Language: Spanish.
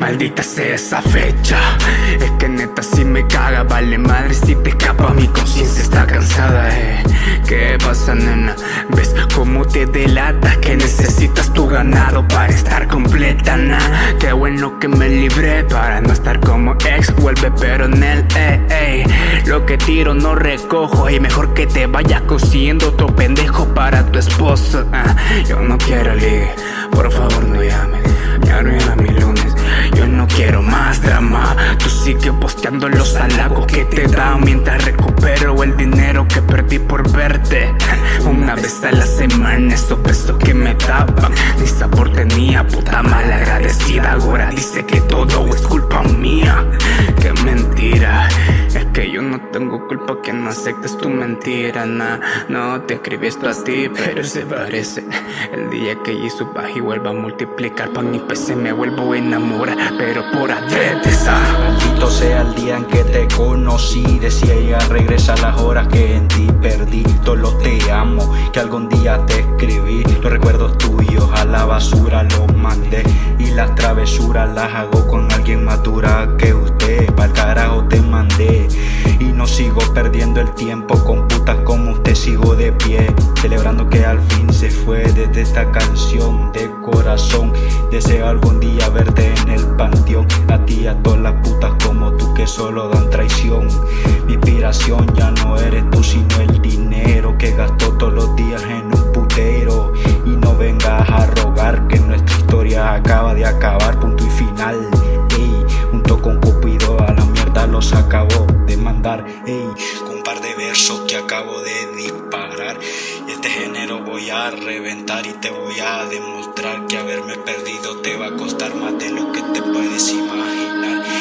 Maldita sea esa fecha. Es que neta si me caga Vale madre si te escapa. Mi conciencia está cansada eh. ¿Qué pasa nena? ¿Ves cómo te delatas? Que necesitas tu ganado Para estar completa na. Qué bueno que me libré Para no estar como ex. Vuelve pero en el eh, Lo que tiro no recojo. Y mejor que te vayas cosiendo Otro pendejo para tu esposo ah, Yo no quiero ligue. Por favor no quiero más drama. Tú sigue posteando los halagos que te dan Mientras recupero el dinero que perdí por verte. Una vez a la semana esos pesos que me tapan Ni sabor tenía, puta mal agradecida no tengo culpa que no aceptes tu mentira nah. No te escribí esto a ti, pero se parece. El día que suba y vuelva a multiplicar Pa' mi PC me vuelvo a enamorar pero por adrede Maldito sea el día en que te conocí Decía ella regresa las horas que en ti perdí. Todo te amo, que algún día te escribí. Los recuerdos tuyos a la basura los mandé Y las travesuras las hago con alguien más dura que el tiempo con putas como usted Sigo de pie, celebrando que al fin se fue Desde esta canción de corazón. Deseo algún día verte en el panteón A ti a todas las putas como tú que solo dan traición. Mi inspiración ya no eres tú sino el dinero Que gasto todos los días en un putero. Y no vengas a rogar que nuestra historia acaba de acabar Punto y final, ey, junto con Cupido a la mierda los acabo de mandar Ey, acabo de disparar. Este género voy a reventar y te voy a demostrar Que haberme perdido te va a costar más de lo que te puedes imaginar